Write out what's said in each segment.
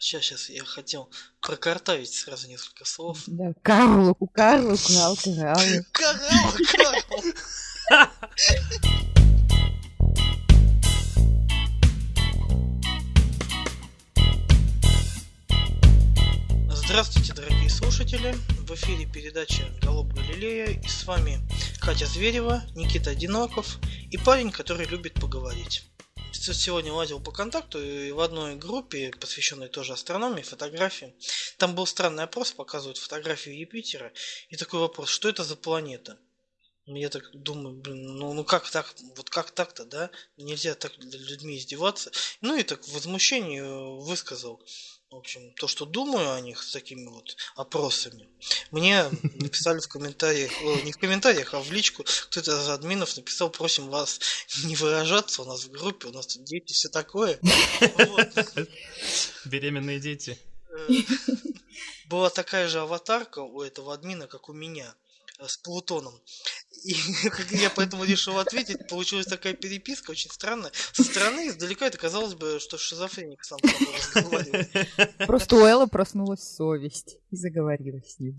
Сейчас, сейчас, я хотел прокартавить сразу несколько слов. Да, Карлу, Карлу, Крал, Кралу. Карал, Карал! Здравствуйте, дорогие слушатели! В эфире передача «Голуб Галилея» и с вами Катя Зверева, Никита Одиноков и парень, который любит поговорить. Сегодня лазил по контакту и в одной группе, посвященной тоже астрономии, фотографии, там был странный опрос, показывают фотографию Юпитера, и такой вопрос, что это за планета? Я так думаю, блин, ну, ну как так, вот как так-то, да? Нельзя так людьми издеваться. Ну и так в возмущении высказал в общем, то, что думаю о них с такими вот опросами, мне написали в комментариях, не в комментариях, а в личку, кто-то из админов написал, просим вас не выражаться у нас в группе, у нас тут дети, все такое. Беременные дети. Э, была такая же аватарка у этого админа, как у меня с Плутоном. И я поэтому решил ответить. Получилась такая переписка, очень странная. Со стороны издалека это казалось бы, что шизофреник сам с собой разговаривает. Просто у Эллы проснулась совесть и заговорила с ним.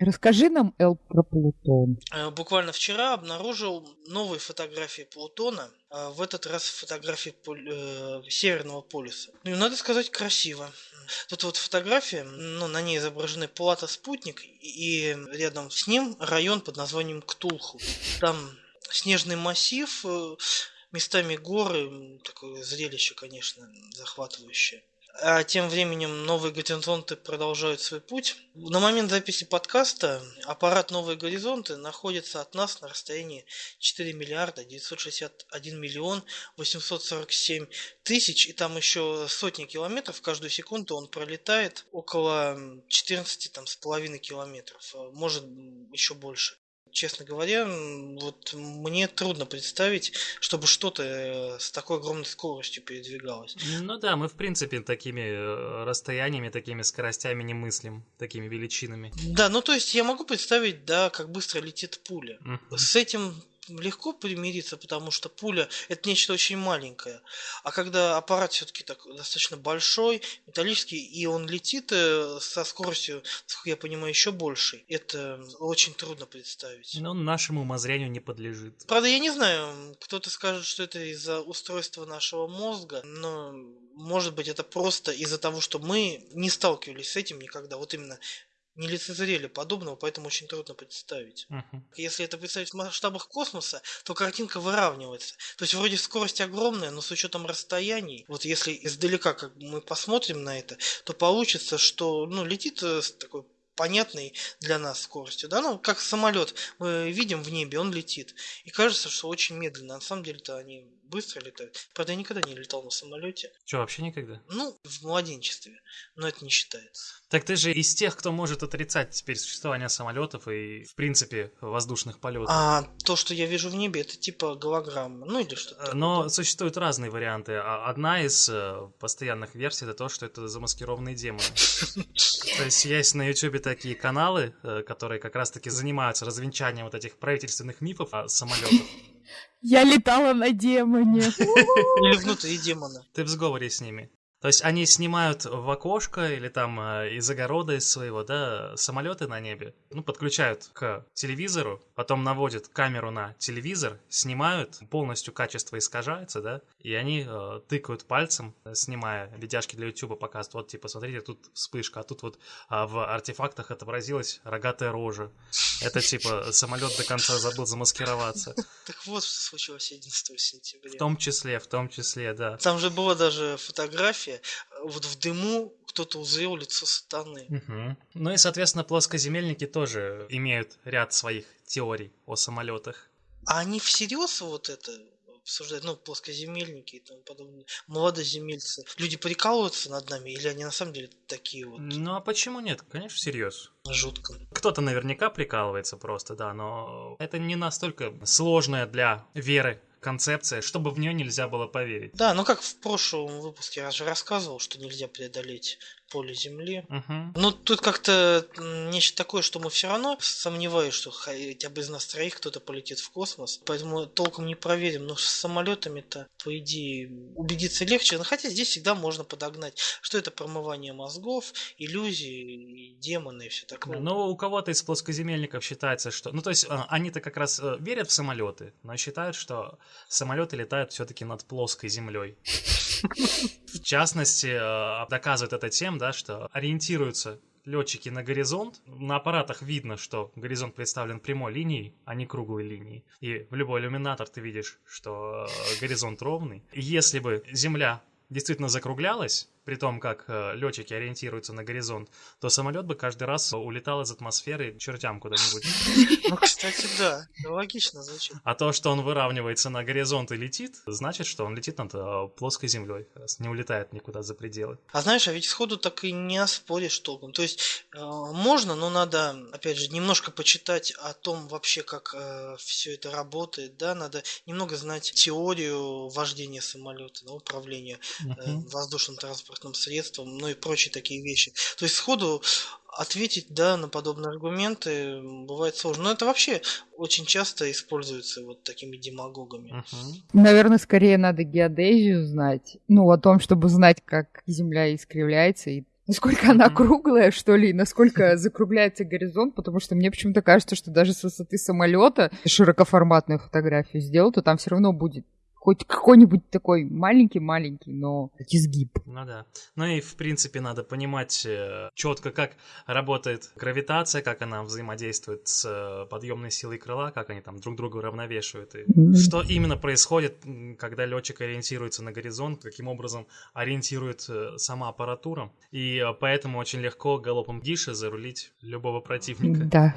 Расскажи нам, Эл, про Плутон. Э, буквально вчера обнаружил новые фотографии Плутона. Э, в этот раз фотографии э, Северного полюса. Ну, надо сказать, красиво. Тут вот фотография, ну, на ней изображены Плата спутник и рядом с ним район под названием Ктулху. Там снежный массив, местами горы, такое зрелище, конечно, захватывающее. А тем временем новые горизонты продолжают свой путь. На момент записи подкаста аппарат «Новые горизонты» находится от нас на расстоянии 4 миллиарда 961 миллион 847 тысяч, и там еще сотни километров, каждую секунду он пролетает около 14 там, с половиной километров, а может еще больше. Честно говоря, вот мне трудно представить, чтобы что-то э, с такой огромной скоростью передвигалось. Ну да, мы в принципе такими э, расстояниями, такими скоростями не мыслим, такими величинами. Да, ну то есть я могу представить, да, как быстро летит пуля. Uh-huh. С этим легко примириться, потому что пуля это нечто очень маленькое. А когда аппарат все-таки так достаточно большой, металлический, и он летит э, со скоростью, насколько я понимаю, еще больше, это очень трудно представить. Но нашему умозрению не подлежит. Правда, я не знаю, кто-то скажет, что это из-за устройства нашего мозга, но может быть это просто из-за того, что мы не сталкивались с этим никогда. Вот именно не лицезрели подобного, поэтому очень трудно представить. Uh-huh. Если это представить в масштабах космоса, то картинка выравнивается. То есть вроде скорость огромная, но с учетом расстояний, вот если издалека как мы посмотрим на это, то получится, что ну, летит э, с такой понятной для нас скоростью, да, ну, как самолет мы видим в небе, он летит, и кажется, что очень медленно, на самом деле-то они быстро летают. Правда, я никогда не летал на самолете. Что, вообще никогда? Ну, в младенчестве, но это не считается. Так ты же из тех, кто может отрицать теперь существование самолетов и, в принципе, воздушных полетов. А то, что я вижу в небе, это типа голограмма, ну или что-то. Но такое. существуют разные варианты. А одна из э, постоянных версий это то, что это замаскированные демоны. То есть есть на YouTube такие каналы, э, которые как раз-таки занимаются развенчанием вот этих правительственных мифов о самолетах. Я летала на демоне. Или внутри демона. Ты в сговоре с ними. То есть они снимают в окошко или там э, из огорода из своего, да, самолеты на небе, ну, подключают к телевизору, потом наводят камеру на телевизор, снимают, полностью качество искажается, да, и они э, тыкают пальцем, снимая видяшки для YouTube, показывают, вот, типа, смотрите, тут вспышка, а тут вот а в артефактах отобразилась рогатая рожа. Это, типа, самолет до конца забыл замаскироваться. Так вот, что случилось 11 сентября. В том числе, в том числе, да. Там же была даже фотография, фотография, вот в дыму кто-то узрел лицо сатаны. Угу. Ну и, соответственно, плоскоземельники тоже имеют ряд своих теорий о самолетах. А они всерьез вот это обсуждают, ну, плоскоземельники и тому подобное, молодоземельцы, люди прикалываются над нами, или они на самом деле такие вот? Ну, а почему нет? Конечно, всерьез. Жутко. Кто-то наверняка прикалывается просто, да, но это не настолько сложное для веры концепция, чтобы в нее нельзя было поверить. Да, ну как в прошлом выпуске я же рассказывал, что нельзя преодолеть поле Земли. Мгм. Ну, тут как-то нечто такое, что мы все равно сомневаюсь, что хотя бы из нас троих кто-то полетит в космос. Поэтому толком не проверим. Но с самолетами-то, по идее, убедиться легче. Но хотя здесь всегда можно подогнать, что это промывание мозгов, иллюзии, демоны и все такое. Ну, у кого-то из плоскоземельников считается, что... Ну, то есть, а, они-то как раз э, верят в самолеты, но считают, что самолеты летают все-таки над плоской землей. В частности, э, доказывают это тем, да, что ориентируются летчики на горизонт. На аппаратах видно, что горизонт представлен прямой линией, а не круглой линией. И в любой иллюминатор ты видишь, что горизонт ровный. Если бы Земля действительно закруглялась, при том, как э, летчики ориентируются на горизонт, то самолет бы каждый раз улетал из атмосферы к чертям куда-нибудь. Ну, кстати, да. Логично звучит. А то, что он выравнивается на горизонт и летит, значит, что он летит над э, плоской землей, не улетает никуда за пределы. А знаешь, а ведь сходу так и не оспоришь толком. То есть э, можно, но надо, опять же, немножко почитать о том вообще, как все это работает, да, надо немного знать теорию вождения самолета, управления э, воздушным транспортным средством, ну и прочие такие вещи. То есть сходу ответить, да, на подобные аргументы бывает сложно. Но это вообще очень часто используется вот такими демагогами. Мгм. Наверное, скорее надо геодезию знать. Ну, о том, чтобы знать, как Земля искривляется и насколько она круглая, что ли, и насколько закругляется горизонт, потому что мне почему-то кажется, что даже с высоты самолета широкоформатную фотографию сделал, то там все равно будет хоть какой-нибудь такой маленький-маленький, но изгиб. Ну да. Ну и, в принципе, надо понимать четко, как работает гравитация, как она взаимодействует с э, подъемной силой крыла, как они там друг друга уравновешивают. И что именно происходит, когда летчик ориентируется на горизонт, каким образом ориентирует э, сама аппаратура. И э, поэтому очень легко галопом Гиши зарулить любого противника. Да.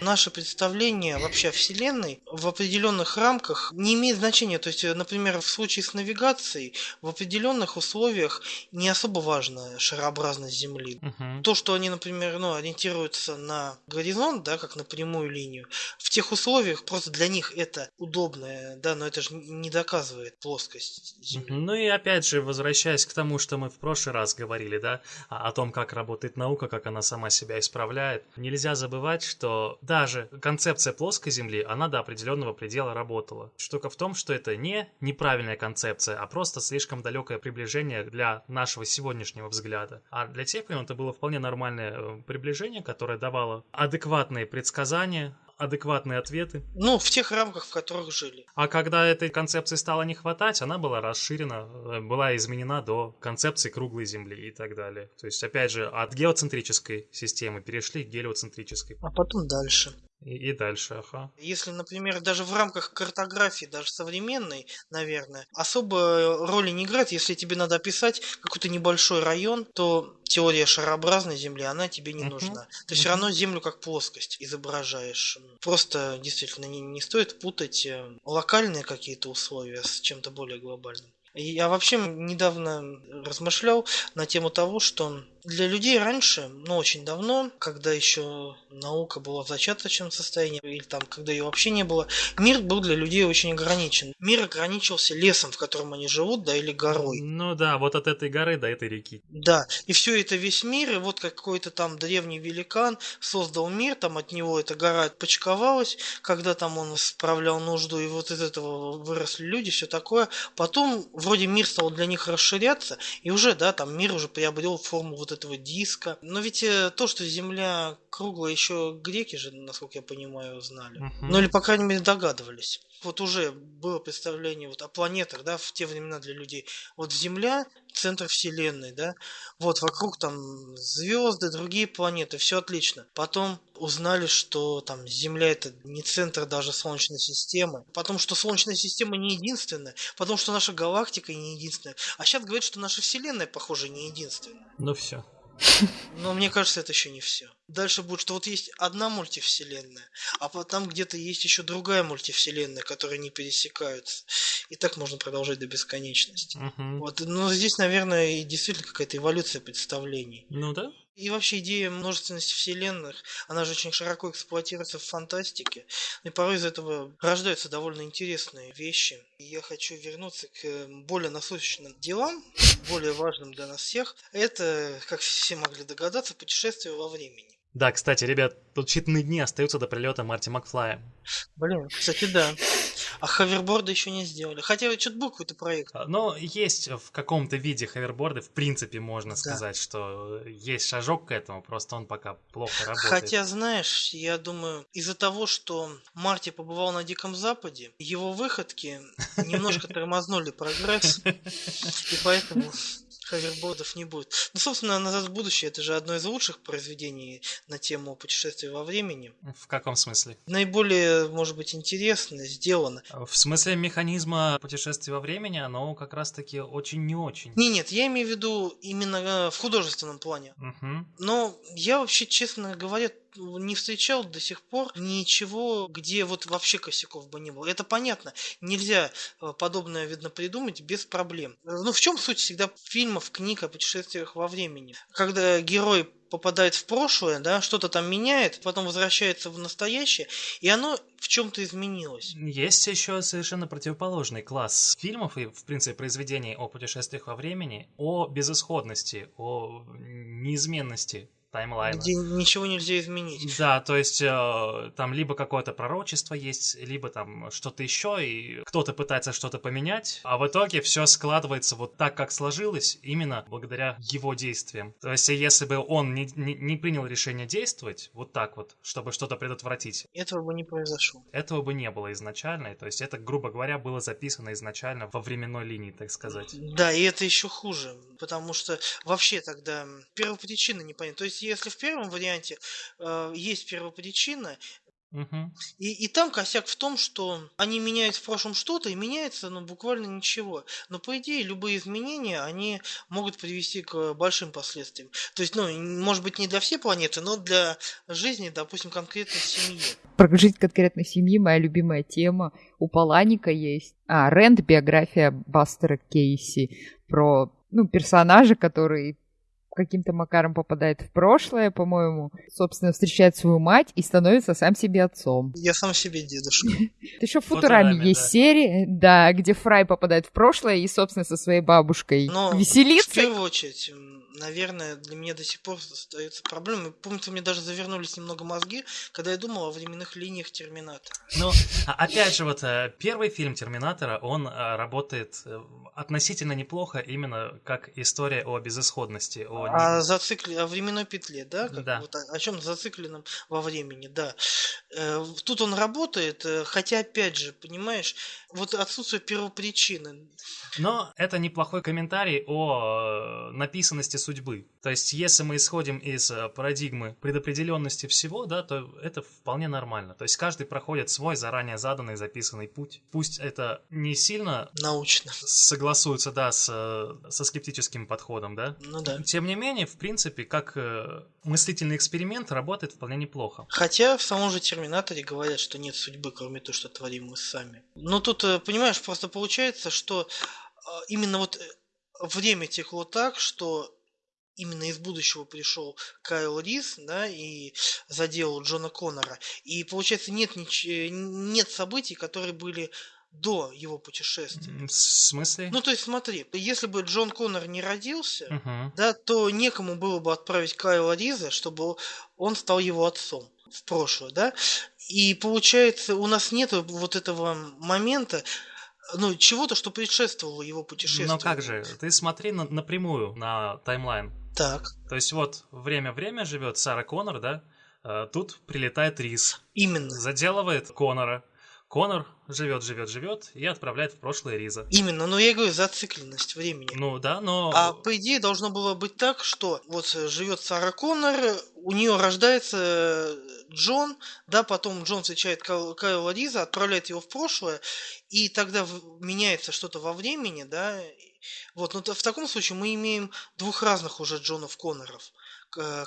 Наше представление вообще о Вселенной в определенных рамках не имеет значения. То есть, э, например, в случае с навигацией в определенных условиях не особо важна шарообразность Земли. Мгм. То, что они, например, ну, ориентируются на горизонт, да, как на прямую линию, в тех условиях просто для них это удобно, да, но это же не доказывает плоскость Земли. Ну и опять же, возвращаясь к тому, что мы в прошлый раз говорили, да, о том, как работает наука, как она сама себя исправляет, нельзя забывать, что даже концепция плоской Земли, она до определенного предела работала. Штука в том, что это не неправильная концепция, а просто слишком далекое приближение для нашего сегодняшнего взгляда. А для тех времен это было вполне нормальное э, приближение, которое давало адекватные предсказания, адекватные ответы. Ну, в тех рамках, в которых жили. А когда этой концепции стало не хватать, она была расширена, э, была изменена до концепции круглой Земли и так далее. То есть, опять же, от геоцентрической системы перешли к гелиоцентрической. А потом дальше. И, и дальше, ага. Если, например, даже в рамках картографии, даже современной, наверное, особо роли не играет. Если тебе надо описать какой-то небольшой район, то теория шарообразной Земли, она тебе не Мгм. нужна. Ты все Мгм. равно Землю как плоскость изображаешь. Просто действительно не, не стоит путать э, локальные какие-то условия с чем-то более глобальным. Я вообще недавно размышлял на тему того, что для людей раньше, ну очень давно, когда еще наука была в зачаточном состоянии, или там, когда ее вообще не было, мир был для людей очень ограничен. Мир ограничивался лесом, в котором они живут, да, или горой. Ну да, вот от этой горы до этой реки. Да, и все это весь мир, и вот какой-то там древний великан создал мир, там от него эта гора отпочковалась, когда там он справлял нужду, и вот из этого выросли люди, все такое. Потом вроде мир стал для них расширяться, и уже, да, там мир уже приобрел форму вот этого диска. Но ведь э, то, что Земля круглая, еще греки же, насколько я понимаю, знали. Мгм. Ну или, по крайней мере, догадывались. Вот уже было представление вот о планетах, да, в те времена для людей. Вот Земля – центр Вселенной, да, вот вокруг там звезды, другие планеты, все отлично. Потом узнали, что там Земля это не центр даже Солнечной системы. Потом, что Солнечная система не единственная. Потом, что наша галактика не единственная. А сейчас говорят, что наша Вселенная, похоже, не единственная. Ну все. Но мне кажется, это еще не все. Дальше будет, что вот есть одна мультивселенная, а потом где-то есть еще другая мультивселенная, которые не пересекаются. И так можно продолжать до бесконечности. Мгм. Вот, но здесь, наверное, и действительно какая-то эволюция представлений. Ну да. И вообще идея множественности вселенных, она же очень широко эксплуатируется в фантастике. И порой из этого рождаются довольно интересные вещи. И я хочу вернуться к более насущным делам, более важным для нас всех. Это, как все могли догадаться, путешествие во времени. Да, кстати, ребят, тут считанные дни остаются до прилета Марти Макфлая. Блин, кстати, да. А хаверборды еще не сделали. Хотя что-то был какой-то проект. А, но есть в каком-то виде хаверборды, в принципе, можно да. сказать, что есть шажок к этому, просто он пока плохо работает. Хотя, знаешь, я думаю, из-за того, что Марти побывал на Диком Западе, его выходки немножко тормознули прогресс, и поэтому хавербордов не будет. Ну, собственно, «Назад в будущее» — это же одно из лучших произведений на тему путешествия во времени. В каком смысле? Наиболее, может быть, интересно сделано. В смысле механизма путешествия во времени оно как раз-таки очень не очень. Не, нет, я имею в виду именно э, в художественном плане. Угу. Но я вообще, честно говоря, не встречал до сих пор ничего, где вот вообще косяков бы не было. Это понятно. Нельзя э, подобное, видно, придумать без проблем. Ну, в чем суть всегда фильмов, книг о путешествиях во времени? Когда герой попадает в прошлое, да, что-то там меняет, потом возвращается в настоящее, и оно в чем-то изменилось. Есть еще совершенно противоположный класс фильмов и, в принципе, произведений о путешествиях во времени, о безысходности, о неизменности таймлайна. Где ничего нельзя изменить. Да, то есть э, там либо какое-то пророчество есть, либо там что-то еще, и кто-то пытается что-то поменять, а в итоге все складывается вот так, как сложилось, именно благодаря его действиям. То есть если бы он не, не, не принял решение действовать вот так вот, чтобы что-то предотвратить, этого бы не произошло. Этого бы не было изначально, то есть это, грубо говоря, было записано изначально во временной линии, так сказать. Да, и это еще хуже, потому что вообще тогда первопричина непонятна. То есть если в первом варианте э, есть первопричина, Угу. И, и там косяк в том, что они меняют в прошлом что-то, и меняется ну, буквально ничего. Но по идее любые изменения, они могут привести к большим последствиям. То есть, ну, может быть, не для всей планеты, но для жизни, допустим, конкретной семьи. Про жизнь конкретной семьи моя любимая тема. У Паланика есть... А, Рэнд, биография Бастера Кейси. Про ну, персонажа, который каким-то макаром попадает в прошлое, по-моему, собственно, встречает свою мать и становится сам себе отцом. Я сам себе дедушка. Еще в Футураме есть серия, да, где Фрай попадает в прошлое и, собственно, со своей бабушкой веселится. в первую очередь, наверное, для меня до сих пор остается проблемой. Помните, мне даже завернулись немного мозги, когда я думал о временных линиях Терминатора. Ну, а, опять же, вот э, первый фильм Терминатора, он э, работает э, относительно неплохо именно как история о безысходности. О... О, зацикли... о временной петле, да? Как да. Вот о, о чем зацикленном во времени, да. Тут он работает, хотя, опять же, понимаешь, вот отсутствие первопричины. Но это неплохой комментарий о написанности судьбы. То есть, если мы исходим из э, парадигмы предопределенности всего, да, то это вполне нормально. То есть, каждый проходит свой заранее заданный, записанный путь. Пусть это не сильно... Научно. Согласуется, да, с, э, со скептическим подходом, да? Ну да. Тем не менее, в принципе, как э, мыслительный эксперимент работает вполне неплохо. Хотя в самом же Терминаторе говорят, что нет судьбы, кроме того, что творим мы сами. Но тут, понимаешь, просто получается, что именно вот время текло так, что именно из будущего пришел Кайл Рис, да, и заделал Джона Коннора. И получается нет, нич... нет событий, которые были до его путешествия. В смысле? Ну, то есть, смотри, если бы Джон Коннор не родился, uh-huh. да, то некому было бы отправить Кайла Риза, чтобы он стал его отцом в прошлое, да. И получается, у нас нет вот этого момента, ну, чего-то, что предшествовало его путешествию. Но как же, ты смотри на, напрямую на таймлайн. Так. То есть вот время-время живет Сара Коннор, да? А, тут прилетает Рис. Именно. Заделывает Коннора. Конор живет, живет, живет и отправляет в прошлое Риза. Именно, но я говорю зацикленность времени. Ну да, но... А по идее должно было быть так, что вот живет Сара Коннор, у нее рождается Джон, да, потом Джон встречает Кайла Риза, отправляет его в прошлое, и тогда меняется что-то во времени, да, вот, но в таком случае мы имеем двух разных уже Джонов Конноров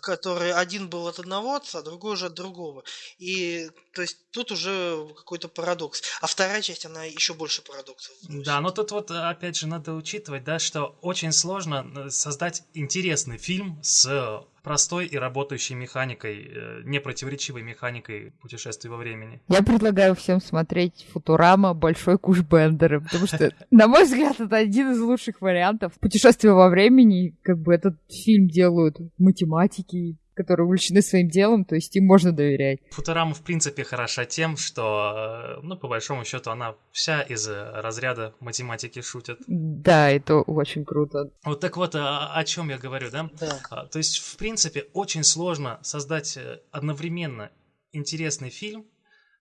который один был от одного отца, другой же от другого. И то есть тут уже какой-то парадокс. А а вторая часть, она еще больше парадоксов. Да, но тут вот, опять же, надо учитывать, да, что очень сложно э, создать интересный фильм с простой и работающей механикой, э, непротиворечивой механикой путешествий во времени. Я предлагаю всем смотреть Футурама «Большой куш Бендера», потому что, на мой взгляд, это один из лучших вариантов. Путешествия во времени, как бы этот фильм делают математики, которые увлечены своим делом, то есть им можно доверять. Футурама, в принципе, хороша тем, что, э, ну, по большому счету, она вся из разряда математики шутит. Да, это очень круто. Вот так вот, о, о чем я говорю, да? Да. А, То есть, в принципе, очень сложно создать э, одновременно интересный фильм,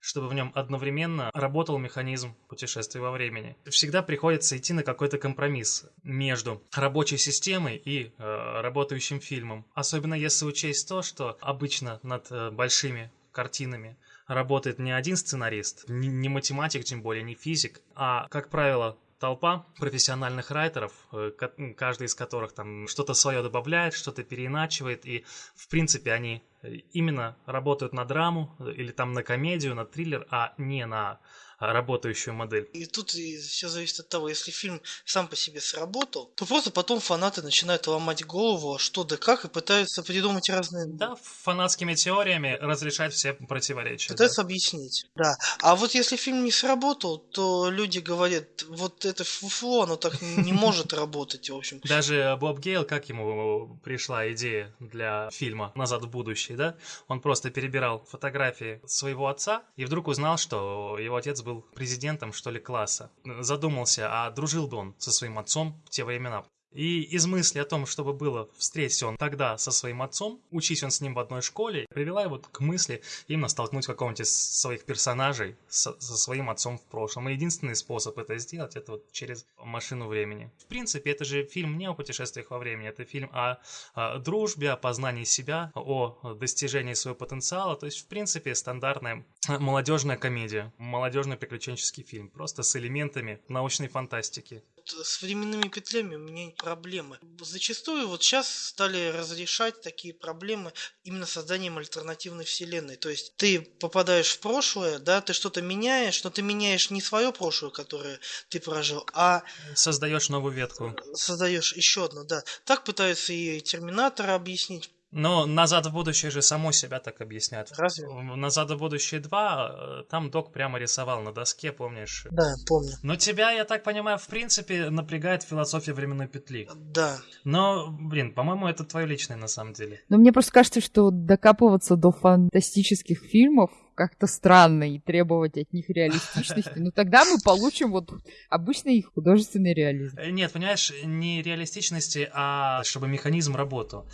чтобы в нем одновременно работал механизм путешествий во времени. Всегда приходится идти на какой-то компромисс между рабочей системой и э, работающим фильмом. Особенно если учесть то, что обычно над э, большими картинами работает не один сценарист, не, не математик, тем более не физик, а, как правило, толпа профессиональных райтеров, э, каждый из которых там что-то свое добавляет, что-то переиначивает, и в принципе они э, именно работают на драму э, или там на комедию, на триллер, а не на работающую модель. И тут все зависит от того, если фильм сам по себе сработал, то просто потом фанаты начинают ломать голову, а что да как, и пытаются придумать разные... Да, фанатскими теориями разрешать все противоречия. да. Пытаются объяснить. Да. А вот если фильм не сработал, то люди говорят, вот это фуфло, оно так не может работать, в общем. Даже Боб Гейл, как ему пришла идея для фильма «Назад в будущее», да? Он просто перебирал фотографии своего отца и вдруг узнал, что его отец был президентом, что ли, класса. Задумался, а дружил бы он со своим отцом в те времена. И из мысли о том, чтобы было встретить он тогда со своим отцом, учись он с ним в одной школе, привела его к мысли именно столкнуть какого-нибудь из своих персонажей со, со своим отцом в прошлом. И единственный способ это сделать, это вот через машину времени. В принципе, это же фильм не о путешествиях во времени, это фильм о, о дружбе, о познании себя, о достижении своего потенциала. То есть, в принципе, стандартная молодежная комедия, молодежный приключенческий фильм, просто с элементами научной фантастики. Вот С временными петлями у меня проблемы. Зачастую вот сейчас стали разрешать такие проблемы именно созданием альтернативной вселенной. То есть ты попадаешь в прошлое, да, ты что-то меняешь, но ты меняешь не свое прошлое, которое ты прожил, а Создаешь новую ветку. создаешь еще одно, да. Так пытаются и Терминатора объяснить. Но «Назад в будущее» же само себя так объясняет. Разве? «Назад в будущее 2» э, там док прямо рисовал на доске, помнишь? Да, помню. Но тебя, я так понимаю, в принципе, напрягает философия временной петли. Да. Но, блин, по-моему, это твое личное на самом деле. Но мне просто кажется, что докапываться до фантастических фильмов как-то странно и требовать от них реалистичности. Но тогда мы получим вот обычный их художественный реализм. Э, Нет, понимаешь, не реалистичности, а чтобы механизм работал.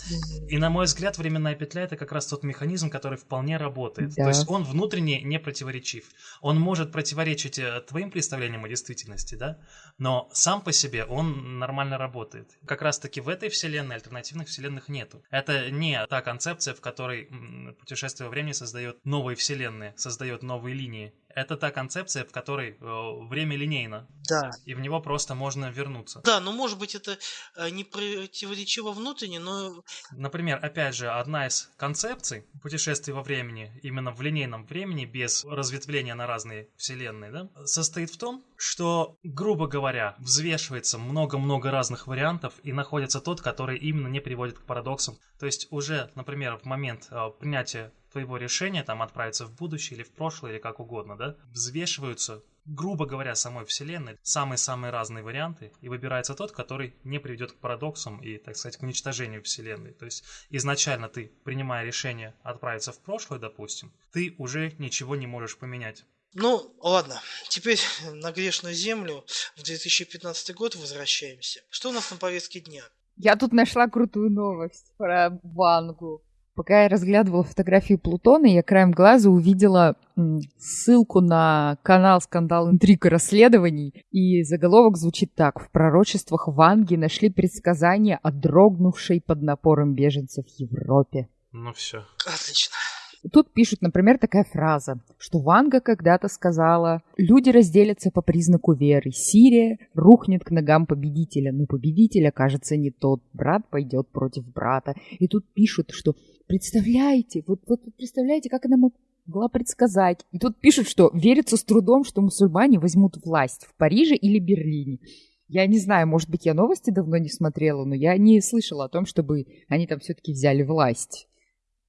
И на мой взгляд, временная петля это как раз тот механизм, который вполне работает. Да. То есть он внутренне не противоречив. Он может противоречить э, твоим представлениям о действительности, да, но сам по себе он нормально работает. Как раз таки в этой вселенной альтернативных вселенных нету. Это не та концепция, в которой путешествие во времени создает новые вселенные, создает новые линии. Это та концепция, в которой э, время линейно, Да. и в него просто можно вернуться. Да, ну может быть это э, не противоречиво внутренне, но Например, опять же, одна из концепций путешествий во времени, именно в линейном времени, без разветвления на разные вселенные, да, состоит в том, что, грубо говоря, взвешивается много-много разных вариантов и находится тот, который именно не приводит к парадоксам. То есть уже, например, в момент э, принятия твоего решения, там, отправиться в будущее или в прошлое, или как угодно, да, взвешиваются грубо говоря, самой вселенной самые-самые разные варианты, и выбирается тот, который не приведет к парадоксам и, так сказать, к уничтожению вселенной. То есть изначально ты, принимая решение отправиться в прошлое, допустим, ты уже ничего не можешь поменять. Ну, ладно, теперь на грешную землю в 2015 год возвращаемся. Что у нас на повестке дня? Я тут нашла крутую новость про Вангу. Пока я разглядывала фотографии Плутона, я краем глаза увидела ссылку на канал «Скандал, интриг и расследований», и заголовок звучит так. В пророчествах Ванги нашли предсказания о дрогнувшей под напором беженцев Европе. Ну все. Отлично. Тут пишут, например, такая фраза, что Ванга когда-то сказала «Люди разделятся по признаку веры. Сирия рухнет к ногам победителя, но победитель окажется не тот. Брат пойдет против брата». И тут пишут, что представляете, вот, вот представляете, как она мо- могла предсказать. И тут пишут, что верится с трудом, что мусульмане возьмут власть в Париже или Берлине. Я не знаю, может быть, я новости давно не смотрела, но я не слышала о том, чтобы они там все-таки взяли власть.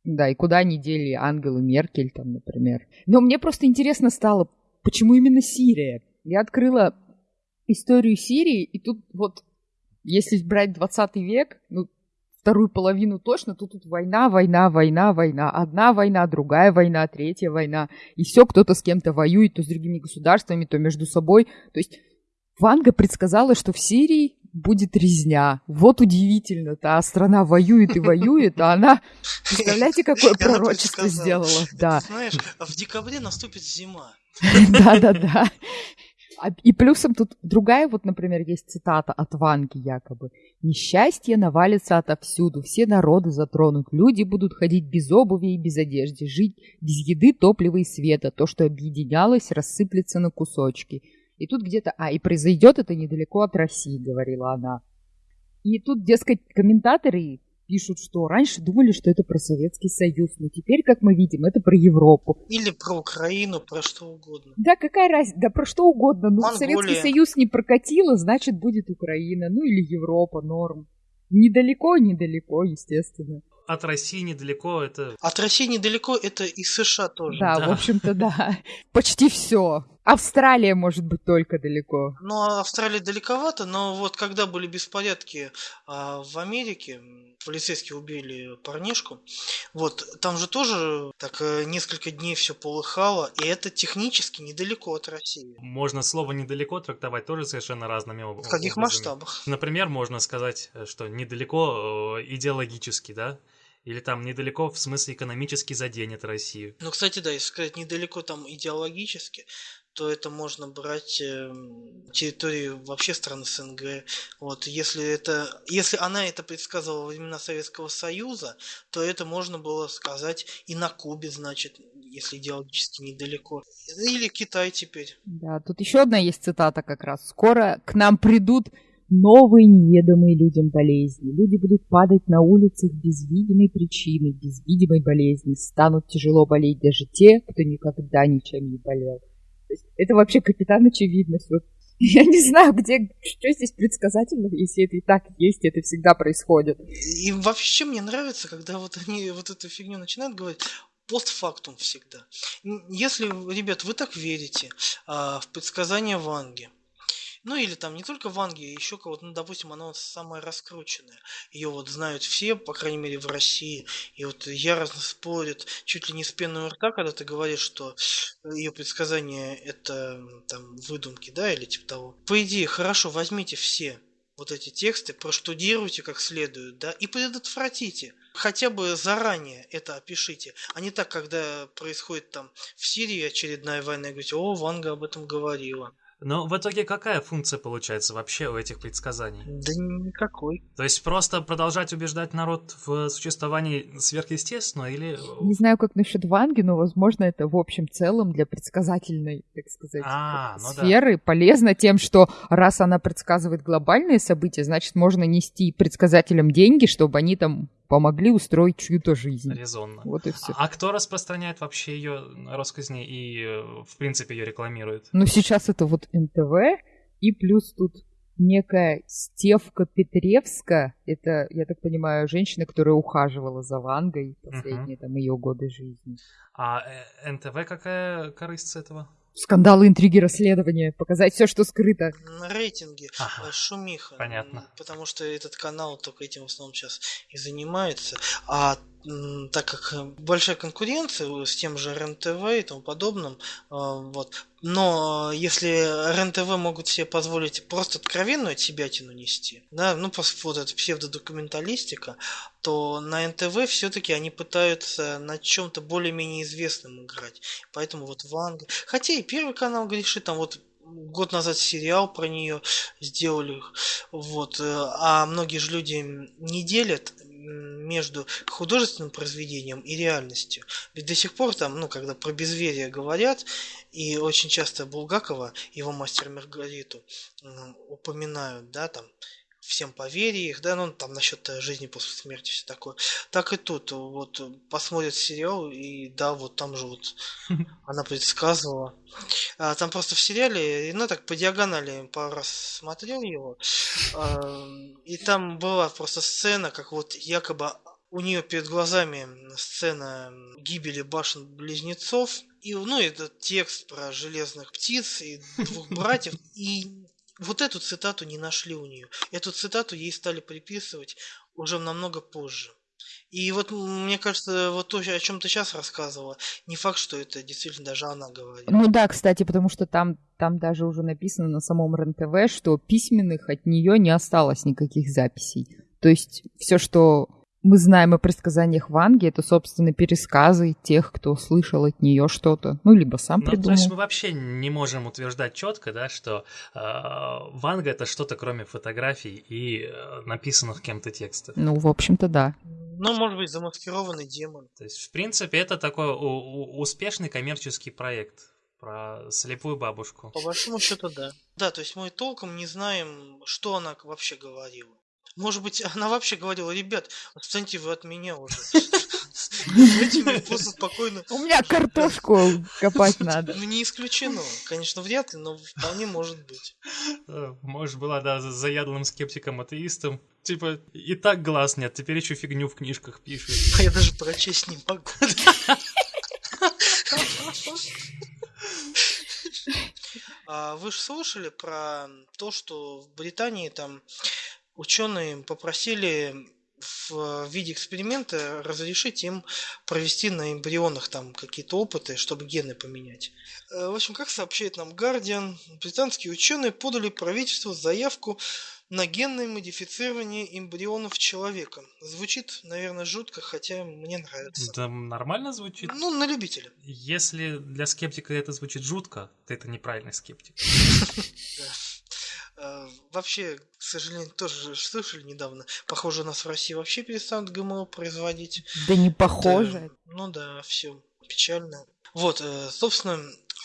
Да, и куда они дели Ангелу Меркель, там, например. Но мне просто интересно стало, почему именно Сирия? Я открыла историю Сирии, и тут вот, если брать 20 век, ну, вторую половину точно, то тут война, война, война, война. Одна война, другая война, третья война. И все, кто-то с кем-то воюет, то с другими государствами, то между собой. То есть Ванга предсказала, что в Сирии будет резня. Вот удивительно-то, а страна воюет и воюет, а она, представляете, какое пророчество сделала. Да. Знаешь, в декабре наступит зима. Да-да-да. А, и плюсом тут другая, вот, например, есть цитата от Ванги якобы. «Несчастье навалится отовсюду, все народы затронут, люди будут ходить без обуви и без одежды, жить без еды, топлива и света, то, что объединялось, рассыплется на кусочки». И тут где-то, а, и произойдет это недалеко от России, говорила она. И тут, дескать, комментаторы пишут, что раньше думали, что это про Советский Союз, но теперь, как мы видим, это про Европу. Или про Украину, про что угодно. Да, какая разница, да про что угодно. Ну, Монголия. Советский Союз не прокатило, значит, будет Украина, ну или Европа, норм. Недалеко, недалеко, естественно от России недалеко это... От России недалеко это и США тоже. Да, да. в общем-то, да. Почти все. Австралия может быть только далеко. Ну, а Австралия далековато, но вот когда были беспорядки а, в Америке, полицейские убили парнишку, вот, там же тоже так э, несколько дней все полыхало, и это технически недалеко от России. Можно слово «недалеко» трактовать тоже совершенно разными образами. В каких масштабах? Например, можно сказать, что недалеко э, идеологически, да, или там недалеко, в смысле экономически заденет Россию. Ну, кстати, да, если сказать недалеко там идеологически, то это можно брать э, территории вообще стран СНГ. Вот, если это, если она это предсказывала во времена Советского Союза, то это можно было сказать и на Кубе, значит, если идеологически недалеко. Или Китай теперь. Да, тут еще одна есть цитата как раз. Скоро к нам придут новые неведомые людям болезни. Люди будут падать на улицах без видимой причины, без видимой болезни. Станут тяжело болеть даже те, кто никогда ничем не болел. Есть это вообще капитан очевидность. Вот я не знаю, где, что здесь предсказательного, если это и так есть, это всегда происходит. И вообще мне нравится, когда вот они вот эту фигню начинают говорить, постфактум всегда. Если, ребят, вы так верите а, в предсказания Ванги, ну или там не только Ванги, еще кого-то, ну допустим, она вот самая раскрученная. Ее вот знают все, по крайней мере в России. И вот яростно спорят чуть ли не с пеной рта, когда ты говоришь, что ее предсказания это там выдумки, да, или типа того. По идее, хорошо, возьмите все вот эти тексты, проштудируйте как следует, да, и предотвратите. Хотя бы заранее это опишите, а не так, когда происходит там в Сирии очередная война, и говорите, о, Ванга об этом говорила. Но в итоге какая функция получается вообще у этих предсказаний? Да никакой. То есть просто продолжать убеждать народ в существовании сверхъестественного или... Не знаю, как насчет Ванги, но, возможно, это в общем целом для предсказательной, так сказать, а, ну сферы да. полезно тем, что раз она предсказывает глобальные события, значит, можно нести предсказателям деньги, чтобы они там помогли устроить чью-то жизнь. Резонно. Вот и все. А кто распространяет вообще ее рассказни и, э, в принципе, ее рекламирует? Ну, сейчас это вот НТВ, и плюс тут некая Стевка Петревска, это, я так понимаю, женщина, которая ухаживала за Вангой последние uh-huh. там ее годы жизни. А э, НТВ какая корысть с этого? Скандалы, интриги, расследования, показать все, что скрыто. На рейтинге ага. Шумиха. Понятно. Потому что этот канал только этим в основном сейчас и занимается. А так как большая конкуренция с тем же РЕН-ТВ и тому подобным, а, вот. Но если РЕН-ТВ могут себе позволить просто откровенную себятину нести, да, ну, вот эта псевдодокументалистика, то на НТВ все-таки они пытаются на чем-то более-менее известном играть. Поэтому вот Ванга. Хотя и Первый канал грешит, там вот год назад сериал про нее сделали, вот, э, а многие же люди не делят между художественным произведением и реальностью. Ведь до сих пор там, ну, когда про безверие говорят, и очень часто Булгакова, его мастер Маргариту, упоминают, да, там, всем поверь их, да, ну там насчет жизни после смерти все такое. Так и тут, вот посмотрят сериал, и да, вот там же вот она предсказывала. А, там просто в сериале, ну так по диагонали пару раз смотрел его, а, и там была просто сцена, как вот якобы у нее перед глазами сцена гибели башен близнецов, и, ну, этот текст про железных птиц и двух братьев, и вот эту цитату не нашли у нее. Эту цитату ей стали приписывать уже намного позже. И вот мне кажется, вот то, о чем ты сейчас рассказывала, не факт, что это действительно даже она говорит. Ну да, кстати, потому что там, там даже уже написано на самом РНТВ, что письменных от нее не осталось никаких записей. То есть все, что мы знаем о предсказаниях Ванги, это, собственно, пересказы тех, кто слышал от нее что-то, ну, либо сам ну, придумал. То есть мы вообще не можем утверждать четко, да, что э, Ванга это что-то кроме фотографий и э, написанных кем-то текстов. Ну, в общем-то, да. Ну, может быть, замаскированный демон. То есть, в принципе, это такой успешный коммерческий проект про слепую бабушку. По большому счету, да. Да, то есть мы толком не знаем, что она вообще говорила. Может быть, она вообще говорила, ребят, отстаньте вы от меня уже. просто спокойно... У меня картошку копать надо. Ну, не исключено. Конечно, вряд ли, но вполне может быть. Может, была, да, заядлым скептиком-атеистом. Типа, и так глаз нет, теперь еще фигню в книжках пишет. А я даже прочесть не могу. А вы же слышали про то, что в Британии там ученые попросили в виде эксперимента разрешить им провести на эмбрионах там какие-то опыты, чтобы гены поменять. Э, в общем, как сообщает нам Guardian, британские ученые подали правительству заявку на генное модифицирование эмбрионов человека. Звучит, наверное, жутко, хотя мне нравится. Да нормально звучит. Ну, на любителя. Если для скептика это звучит жутко, то это неправильный скептик. Э, вообще, к сожалению, тоже слышали недавно, похоже, у нас в России вообще перестанут ГМО производить. Да не похоже. Да, ну да, все печально. Вот, э, собственно,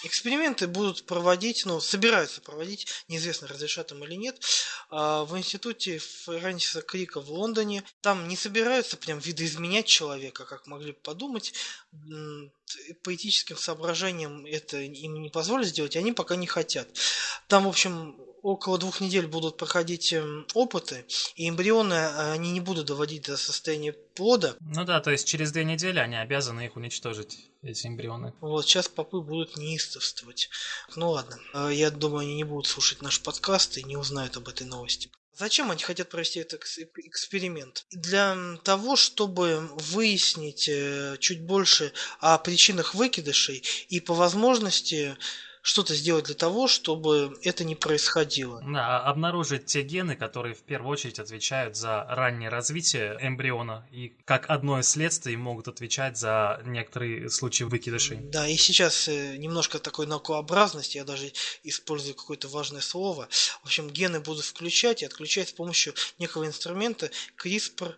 Эксперименты будут проводить, ну, собираются проводить, неизвестно, разрешат им или нет, а, в институте Фрэнсиса Крика в Лондоне. Там не собираются прям видоизменять человека, как могли бы подумать. По этическим соображениям это им не позволят сделать, они пока не хотят. Там, в общем, около двух недель будут проходить эм, опыты, и эмбрионы э, они не будут доводить до состояния плода. Ну да, то есть через две недели они обязаны их уничтожить, эти эмбрионы. Вот, сейчас попы будут неистовствовать. Ну ладно, э, я думаю, они не будут слушать наш подкаст и не узнают об этой новости. Зачем они хотят провести этот эксперимент? Для того, чтобы выяснить э, чуть больше о причинах выкидышей и по возможности что-то сделать для того, чтобы это не происходило. Да, а обнаружить те гены, которые в первую очередь отвечают за раннее развитие эмбриона и как одно из следствий могут отвечать за некоторые случаи выкидышей. Да, и сейчас э, немножко такой наукообразности, я даже использую какое-то важное слово. В общем, гены будут включать и отключать с помощью некого инструмента CRISPR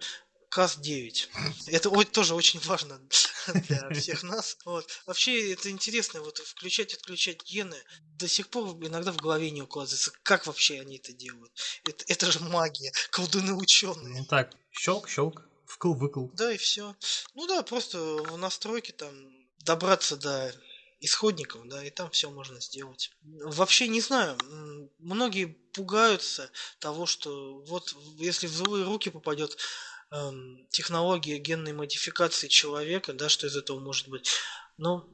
КАС-9. Это тоже очень важно для всех нас. Вот. Вообще, это интересно, вот включать, отключать гены. До сих пор иногда в голове не укладывается, как вообще они это делают. Это, это же магия, колдуны ученые. Ну так, щелк, щелк, вкл, выкл. Да, и все. Ну да, просто в настройке там добраться до исходников, да, и там все можно сделать. Вообще не знаю, многие пугаются того, что вот если в злые руки попадет эм, технология генной модификации человека, да, что из этого может быть. Ну,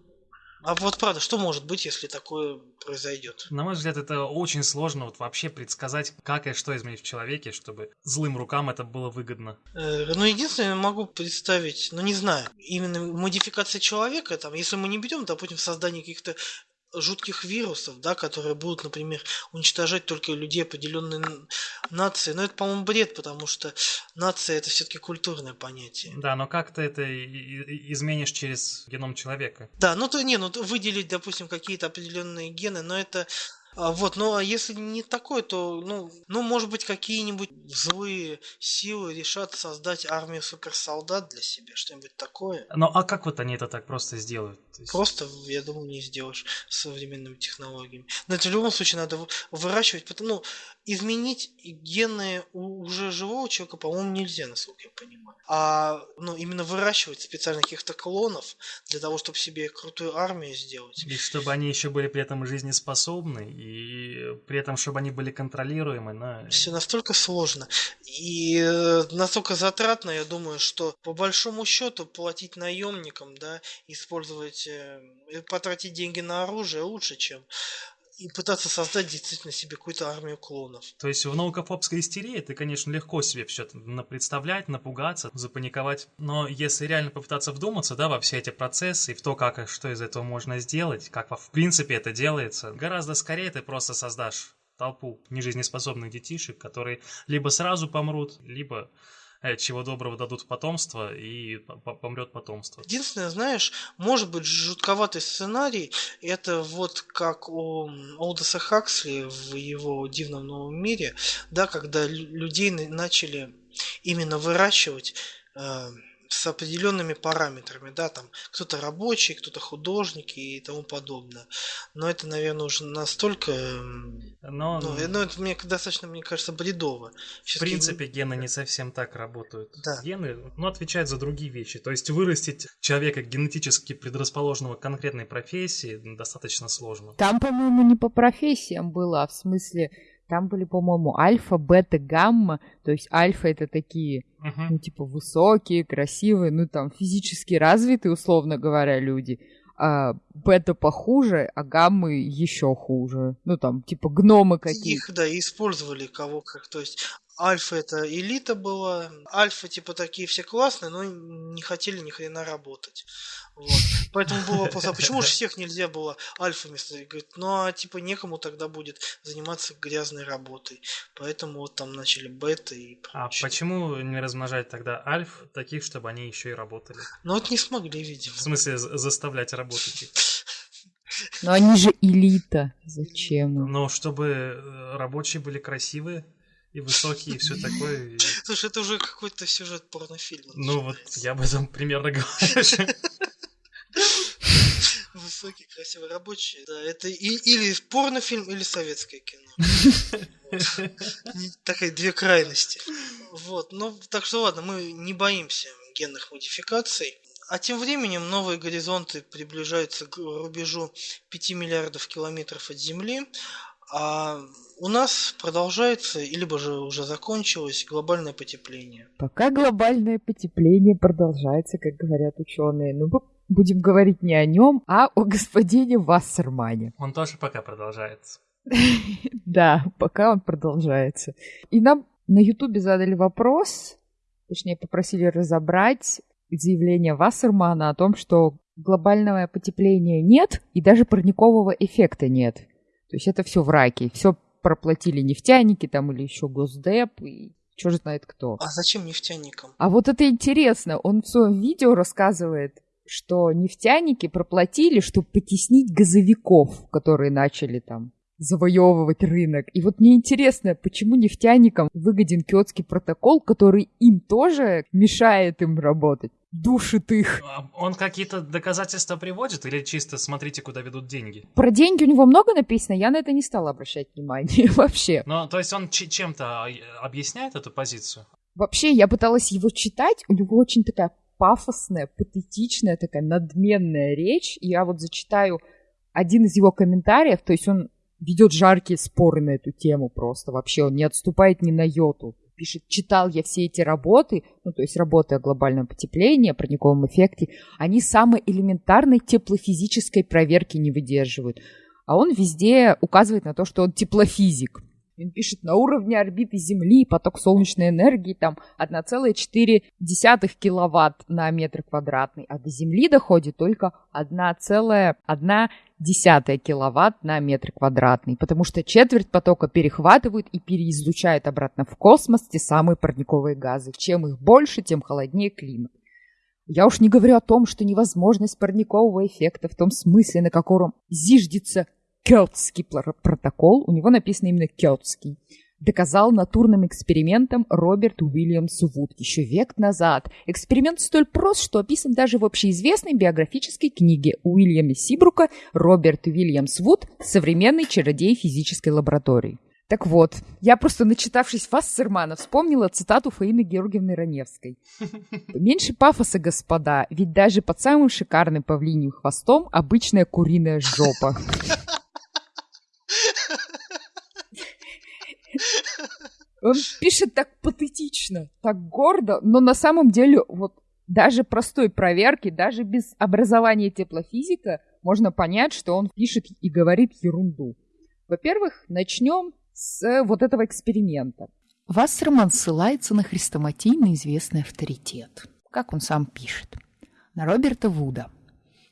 а вот правда, что может быть, если такое произойдет? На мой взгляд, это очень сложно вот вообще предсказать, как и что изменить в человеке, чтобы злым рукам это было выгодно. Э, ну, единственное, могу представить, ну, не знаю, именно модификация человека, там, если мы не берем, допустим, создание каких-то жутких вирусов, да, которые будут, например, уничтожать только людей определенной нации. Но это, по-моему, бред, потому что нация это все-таки культурное понятие. Да, но как ты это изменишь через геном человека? Да, ну то не, ну выделить, допустим, какие-то определенные гены, но это а, вот, ну а если не такое, то, ну, ну, может быть, какие-нибудь злые силы решат создать армию суперсолдат для себя, что-нибудь такое. Ну а как вот они это так просто сделают? Есть... Просто, я думаю, не сделаешь с современными технологиями. Но это в любом случае надо выращивать, потому, ну, изменить гены у уже живого человека, по-моему, нельзя, насколько я понимаю. А ну, именно выращивать специально каких-то клонов для того, чтобы себе крутую армию сделать. И чтобы они еще были при этом жизнеспособны, и при этом, чтобы они были контролируемы. На... Все настолько сложно. И э, настолько затратно, я думаю, что по большому счету платить наемникам, да, использовать, э, потратить деньги на оружие лучше, чем и пытаться создать действительно себе какую-то армию клонов. То есть в наукофобской истерии ты, конечно, легко себе все это представлять, напугаться, запаниковать. Но если реально попытаться вдуматься, да, во все эти процессы и в то, как что из этого можно сделать, как в принципе это делается, гораздо скорее ты просто создашь толпу нежизнеспособных детишек, которые либо сразу помрут, либо чего доброго дадут потомство, и помрет потомство. Единственное, знаешь, может быть жутковатый сценарий, это вот как у Олдоса Хаксли в его «Дивном новом мире», да, когда людей начали именно выращивать э, с определенными параметрами, да, там кто-то рабочий, кто-то художник и тому подобное. Но это, наверное, уже настолько, Но... ну, ну это мне достаточно, мне кажется, бредово. В принципе, гены не совсем так работают. Да. Гены, ну, отвечают за другие вещи. То есть вырастить человека генетически предрасположенного к конкретной профессии достаточно сложно. Там, по-моему, не по профессиям было, а в смысле там были, по-моему, альфа, бета, гамма. То есть альфа это такие, uh-huh. ну, типа, высокие, красивые, ну, там, физически развитые, условно говоря, люди. А бета похуже, а гаммы еще хуже. Ну, там, типа, гномы какие-то. Их, да, использовали кого как. То есть Альфа это элита была. Альфа типа такие все классные, но не хотели ни хрена работать. Вот. Поэтому был вопрос, а почему же всех нельзя было альфами? Говорит, ну а типа некому тогда будет заниматься грязной работой. Поэтому вот там начали бета и прочее. А почему не размножать тогда альф таких, чтобы они еще и работали? Ну вот не смогли, видимо. В смысле заставлять работать их? Но они же элита. Зачем? Ну, чтобы э, рабочие были красивые и высокие, и все такое. Слушай, это уже какой-то сюжет порнофильма. Ну вот, я об этом примерно говорю. Высокий, красивый, рабочий. Да, это и, или порнофильм, или советское кино. Такая две крайности. Вот, ну, так что ладно, мы не боимся генных модификаций. А тем временем новые горизонты приближаются к рубежу 5 миллиардов километров от Земли, а у нас продолжается, либо же уже закончилось глобальное потепление. Пока глобальное потепление продолжается, как говорят ученые, ну будем говорить не о нем, а о господине Вассермане. Он тоже пока продолжается. Да, пока он продолжается. И нам на Ютубе задали вопрос, точнее попросили разобрать заявление Вассермана о том, что глобального потепления нет и даже парникового эффекта нет. То есть это все в раке, все проплатили нефтяники там или еще Госдеп и черт знает кто. А зачем нефтяникам? А вот это интересно. Он в своем видео рассказывает, что нефтяники проплатили, чтобы потеснить газовиков, которые начали там завоевывать рынок. И вот мне интересно, почему нефтяникам выгоден Киотский протокол, который им тоже мешает им работать? душит их. А он какие-то доказательства приводит или чисто смотрите, куда ведут деньги? Про деньги у него много написано, я на это не стала обращать внимание вообще. Ну, то есть он чем-то объясняет эту позицию? Вообще, я пыталась его читать, у него очень такая пафосная, патетичная, такая надменная речь. И я вот зачитаю один из его комментариев, то есть он ведет жаркие споры на эту тему просто вообще, он не отступает ни на йоту. Пишет, читал я все эти работы, ну, то есть работы о глобальном потеплении, о парниковом эффекте, они самой элементарной теплофизической проверки не выдерживают. А он везде указывает на то, что он теплофизик. Он пишет, на уровне орбиты Земли поток солнечной энергии там 1,4 киловатт на метр квадратный, а до Земли доходит только 1,1 киловатт на метр квадратный, потому что четверть потока перехватывают и переизлучают обратно в космос те самые парниковые газы. Чем их больше, тем холоднее климат. Я уж не говорю о том, что невозможность парникового эффекта в том смысле, на котором зиждется Кёртский протокол, у него написано именно Кёртский, доказал натурным экспериментом Роберт Уильямс Вуд еще век назад. Эксперимент столь прост, что описан даже в общеизвестной биографической книге Уильяма Сибрука «Роберт Уильямс Вуд. Современный чародей физической лаборатории». Так вот, я просто, начитавшись Вассермана, вспомнила цитату Фаины Георгиевны Раневской. «Меньше пафоса, господа, ведь даже под самым шикарным павлиним хвостом обычная куриная жопа». Он пишет так патетично, так гордо, но на самом деле вот даже простой проверки, даже без образования теплофизика, можно понять, что он пишет и говорит ерунду. Во-первых, начнем с вот этого эксперимента. Вассерман ссылается на хрестоматийно известный авторитет. Как он сам пишет. На Роберта Вуда.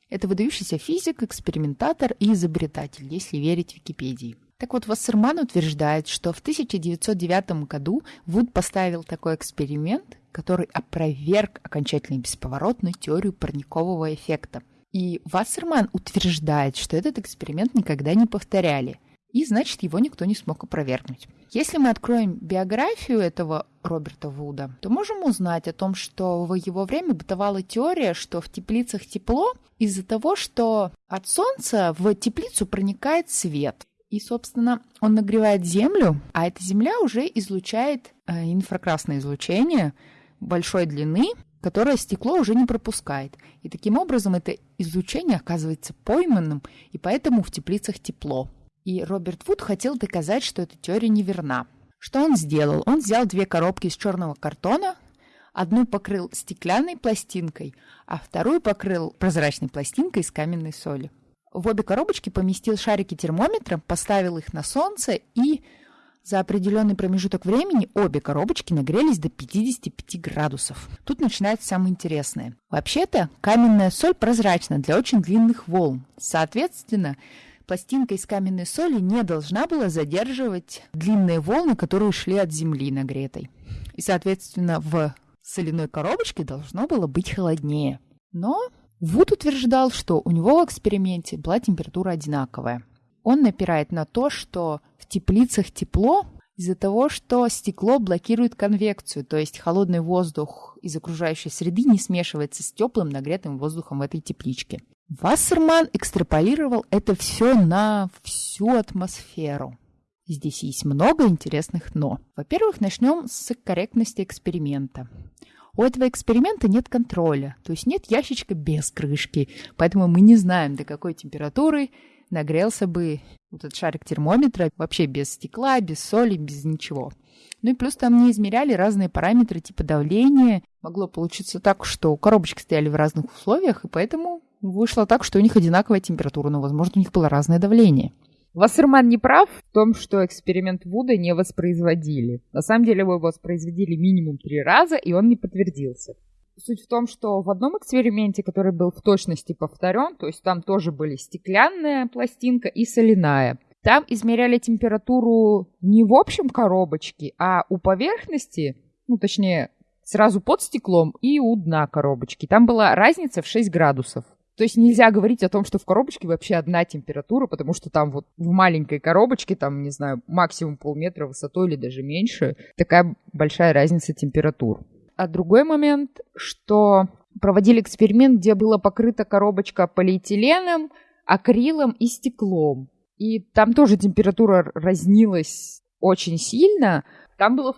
Это выдающийся физик, экспериментатор и изобретатель, если верить Википедии. Так вот, Вассерман утверждает, что в 1909 году Вуд поставил такой эксперимент, который опроверг окончательно и бесповоротно теорию парникового эффекта. И Вассерман утверждает, что этот эксперимент никогда не повторяли, и значит его никто не смог опровергнуть. Если мы откроем биографию этого Роберта Вуда, то можем узнать о том, что в его время бытовала теория, что в теплицах тепло из-за того, что от солнца в теплицу проникает свет. И, собственно, он нагревает землю, а эта земля уже излучает э, инфракрасное излучение большой длины, которое стекло уже не пропускает. И таким образом это излучение оказывается пойманным, и поэтому в теплицах тепло. И Роберт Вуд хотел доказать, что эта теория неверна. Что он сделал? Он взял две коробки из черного картона, одну покрыл стеклянной пластинкой, а вторую покрыл прозрачной пластинкой из каменной соли. В обе коробочки поместил шарики термометра, поставил их на солнце и за определенный промежуток времени обе коробочки нагрелись до 55 градусов. Тут начинается самое интересное. Вообще-то каменная соль прозрачна для очень длинных волн. Соответственно, пластинка из каменной соли не должна была задерживать длинные волны, которые шли от земли нагретой. И, соответственно, в соляной коробочке должно было быть холоднее. Но Вуд утверждал, что у него в эксперименте была температура одинаковая. Он напирает на то, что в теплицах тепло из-за того, что стекло блокирует конвекцию, то есть холодный воздух из окружающей среды не смешивается с теплым нагретым воздухом в этой тепличке. Вассерман экстраполировал это все на всю атмосферу. Здесь есть много интересных «но». Во-первых, начнем с корректности эксперимента. У этого эксперимента нет контроля, то есть нет ящичка без крышки, поэтому мы не знаем, до какой температуры нагрелся бы вот этот шарик термометра вообще без стекла, без соли, без ничего. Ну и плюс там не измеряли разные параметры типа давления. Могло получиться так, что коробочки стояли в разных условиях, и поэтому вышло так, что у них одинаковая температура, но, возможно, у них было разное давление. Вассерман не прав в том, что эксперимент Вуда не воспроизводили. На самом деле его воспроизводили минимум три раза, и он не подтвердился. Суть в том, что в одном эксперименте, который был в точности повторен, то есть там тоже были стеклянная пластинка и соляная, там измеряли температуру не в общем коробочке, а у поверхности, ну точнее сразу под стеклом и у дна коробочки. Там была разница в 6 градусов. То есть нельзя говорить о том, что в коробочке вообще одна температура, потому что там вот в маленькой коробочке, там, не знаю, максимум полметра высотой или даже меньше, такая большая разница температур. А другой момент, что проводили эксперимент, где была покрыта коробочка полиэтиленом, акрилом и стеклом. И там тоже температура разнилась очень сильно. Там было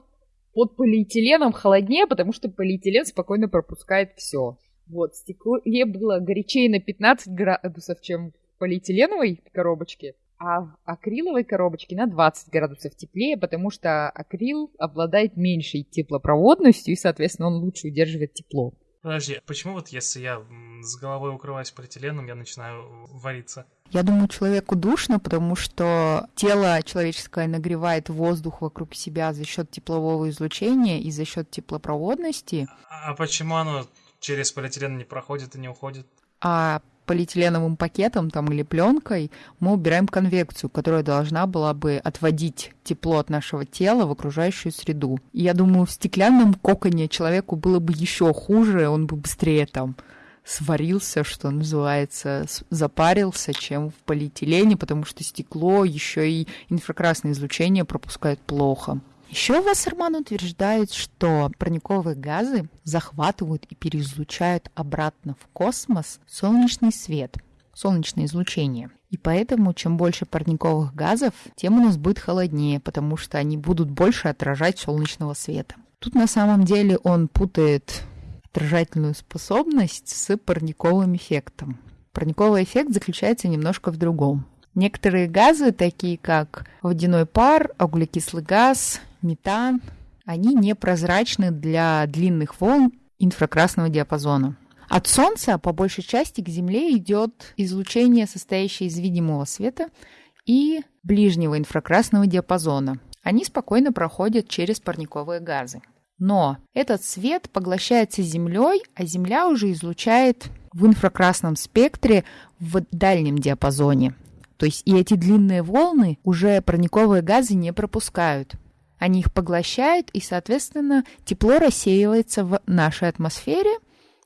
под полиэтиленом холоднее, потому что полиэтилен спокойно пропускает все. Вот, в стекле было горячее на 15 градусов, чем в полиэтиленовой коробочке, а в акриловой коробочке на 20 градусов теплее, потому что акрил обладает меньшей теплопроводностью и, соответственно, он лучше удерживает тепло. Подожди, а почему вот если я с головой укрываюсь полиэтиленом, я начинаю вариться? Я думаю, человеку душно, потому что тело человеческое нагревает воздух вокруг себя за счет теплового излучения и за счет теплопроводности. А почему оно через полиэтилен не проходит и не уходит. А полиэтиленовым пакетом там или пленкой мы убираем конвекцию, которая должна была бы отводить тепло от нашего тела в окружающую среду. И я думаю, в стеклянном коконе человеку было бы еще хуже, он бы быстрее там сварился, что называется, запарился, чем в полиэтилене, потому что стекло еще и инфракрасное излучение пропускает плохо. Еще Вассерман утверждает, что парниковые газы захватывают и переизлучают обратно в космос солнечный свет. солнечное излучение. И поэтому, чем больше парниковых газов, тем у нас будет холоднее, потому что они будут больше отражать солнечного света. Тут на самом деле он путает отражательную способность с парниковым эффектом. Парниковый эффект заключается немножко в другом. Некоторые газы, такие как водяной пар, углекислый газ, метан, они непрозрачны для длинных волн инфракрасного диапазона. От Солнца по большей части к Земле идет излучение, состоящее из видимого света и ближнего инфракрасного диапазона. Они спокойно проходят через парниковые газы. Но этот свет поглощается Землей, а Земля уже излучает в инфракрасном спектре в дальнем диапазоне. То есть и эти длинные волны уже парниковые газы не пропускают. Они их поглощают, и, соответственно, тепло рассеивается в нашей атмосфере,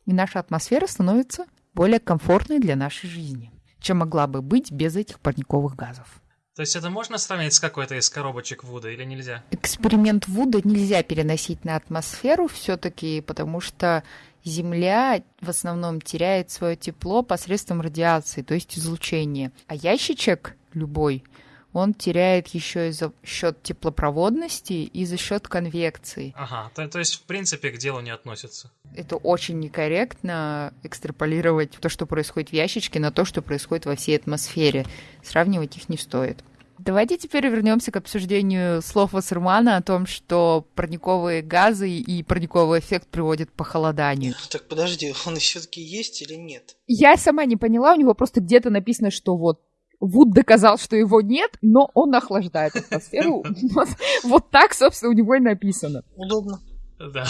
и наша атмосфера становится более комфортной для нашей жизни, чем могла бы быть без этих парниковых газов. То есть это можно сравнить с какой-то из коробочек Вуда или нельзя? Эксперимент Вуда нельзя переносить на атмосферу все-таки, потому что Земля в основном теряет свое тепло посредством радиации, то есть излучения. А ящичек любой, он теряет еще и за счет теплопроводности и за счет конвекции. Ага, то, то есть в принципе к делу не относится. Это очень некорректно экстраполировать то, что происходит в ящичке, на то, что происходит во всей атмосфере. Сравнивать их не стоит. Давайте теперь вернемся к обсуждению слов Вассермана о том, что парниковые газы и парниковый эффект приводят к похолоданию. Так подожди, он все-таки есть или нет? Я сама не поняла, у него просто где-то написано, что вот Вуд доказал, что его нет, но он охлаждает атмосферу. Вот так, собственно, у него и написано. Удобно. Да.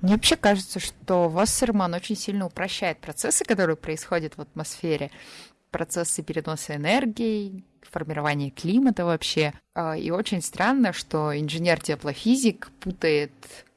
Мне вообще кажется, что Вассерман очень сильно упрощает процессы, которые происходят в атмосфере. Процессы переноса энергии, формирования климата вообще. А, и очень странно, что инженер-теплофизик путает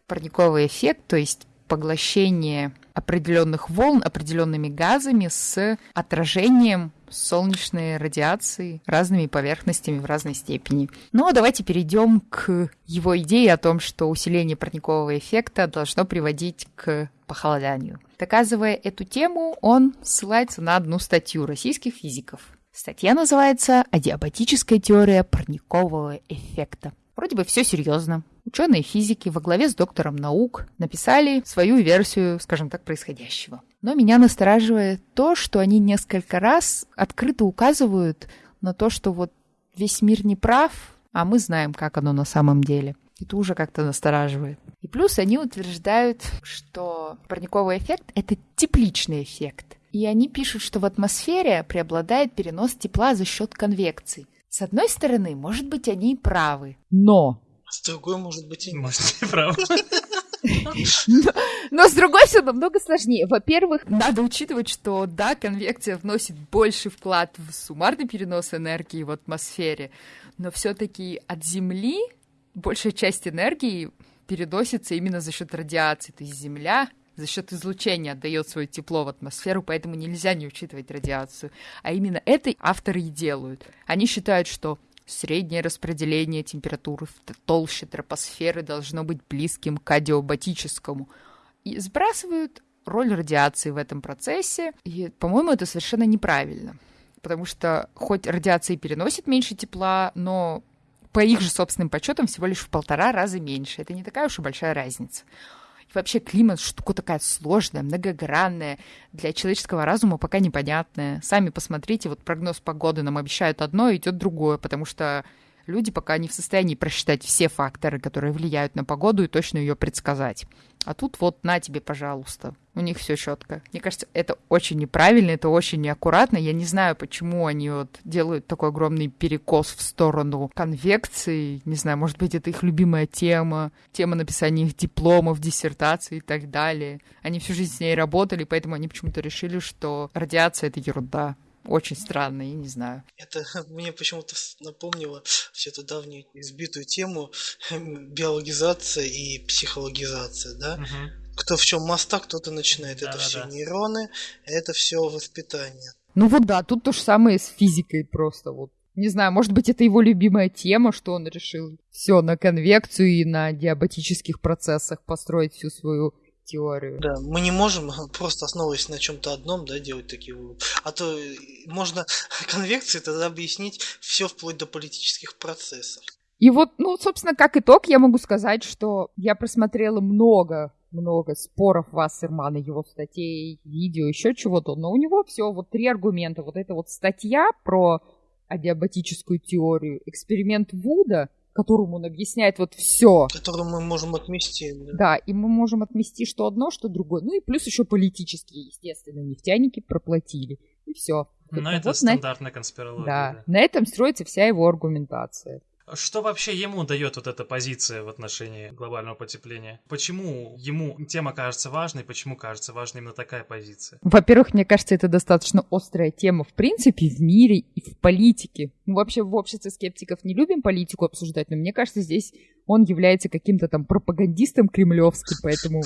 парниковый эффект, то есть поглощение определенных волн определенными газами с отражением солнечной радиации разными поверхностями в разной степени. Ну а давайте перейдем к его идее о том, что усиление парникового эффекта должно приводить к похолоданию. Доказывая эту тему, он ссылается на одну статью российских физиков. Статья называется «Адиабатическая теория парникового эффекта». Вроде бы все серьезно. Ученые физики во главе с доктором наук написали свою версию, скажем так, происходящего. Но меня настораживает то, что они несколько раз открыто указывают на то, что вот весь мир не прав, а мы знаем, как оно на самом деле. Это уже как-то настораживает. И плюс они утверждают, что парниковый эффект — это тепличный эффект. И они пишут, что в атмосфере преобладает перенос тепла за счет конвекции. С одной стороны, может быть, они и правы. Но С другой, может быть, и нет. Может, ты прав. Но, с другой все намного сложнее. Во-первых, Надо учитывать, что да, конвекция вносит больше вклад в суммарный перенос энергии в атмосфере, но все-таки от Земли большая часть энергии переносится именно за счет радиации. То есть Земля за счет излучения отдает свое тепло в атмосферу, поэтому нельзя не учитывать радиацию. А именно это авторы и делают. Они считают, что среднее распределение температуры в толще тропосферы должно быть близким к адиабатическому. И сбрасывают роль радиации в этом процессе. И, по-моему, это совершенно неправильно. Потому что хоть радиация переносит меньше тепла, но по их же собственным подсчетам всего лишь в полтора раза меньше. Это не такая уж и большая разница. Вообще климат штука такая сложная, многогранная, для человеческого разума пока непонятная. Сами посмотрите, вот прогноз погоды нам обещают одно, идет другое, потому что люди пока не в состоянии просчитать все факторы, которые влияют на погоду и точно ее предсказать. А тут вот на тебе, пожалуйста. У них все четко. Мне кажется, это очень неправильно, это очень неаккуратно. Я не знаю, почему они вот делают такой огромный перекос в сторону конвекции. Не знаю, может быть, это их любимая тема, тема написания их дипломов, диссертаций и так далее. Они всю жизнь с ней работали, поэтому они почему-то решили, что радиация — это ерунда. Очень странно, я не знаю. Это мне почему-то напомнило всю эту давнюю избитую тему биологизация и психологизация, да? Мгм. Кто в чем моста, кто-то начинает. это Да-да-да. все нейроны, это все воспитание. ну вот да, тут то же самое с физикой просто вот. Не знаю, может быть, это его любимая тема, что он решил все на конвекцию и на диабатических процессах построить всю свою теорию. Да, мы не можем просто основываясь на чем-то одном, да, делать такие выводы. А то э, можно конвекции тогда объяснить все вплоть до политических процессов. И вот, ну, собственно, как итог, я могу сказать, что я просмотрела много много споров Вассермана, его статей, видео, еще чего-то, но у него все вот три аргумента. Вот эта вот статья про адиабатическую теорию, эксперимент Вуда, которому он объясняет вот все. Которому мы можем отмести. Да. да, и мы можем отмести что одно, что другое. Ну и плюс еще политические, естественно, нефтяники проплатили. И все. Но это вот стандартная на... конспирология. Да, да, на этом строится вся его аргументация. Что вообще ему дает вот эта позиция в отношении глобального потепления? Почему ему тема кажется важной, почему кажется важной именно такая позиция? Во-первых, мне кажется, это достаточно острая тема в принципе в мире и в политике. Мы вообще в обществе скептиков не любим политику обсуждать, но мне кажется, здесь он является каким-то там пропагандистом кремлевским, поэтому...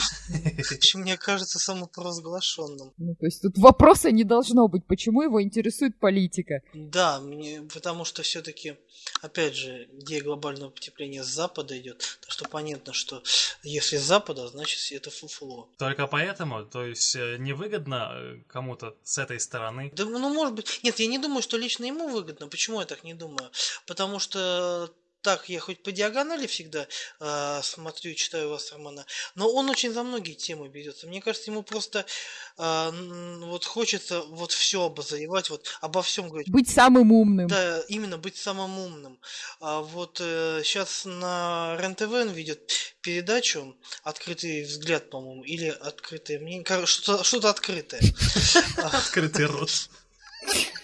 Мне кажется, самопровозглашенным. Ну, то есть тут вопроса не должно быть, почему его интересует политика. Да, мне, потому что все-таки, опять же, идея глобального потепления с Запада идет, так что понятно, что если с Запада, значит это фуфло. Только поэтому, то есть э, невыгодно э, кому-то с этой стороны? Да, ну, может быть, нет, я не думаю, что лично ему выгодно. Почему я так не думаю? Потому что так я хоть по диагонали всегда э, смотрю и читаю Вассермана, но он очень за многие темы берется. Мне кажется, ему просто э, вот хочется вот все обозревать, вот обо всем говорить. Быть самым умным. Да, именно быть самым умным. А вот э, сейчас на РЕН-ТВ он ведет передачу «Открытый взгляд», по-моему, или «Открытое мнение», что-то, что-то открытое. Открытый рот.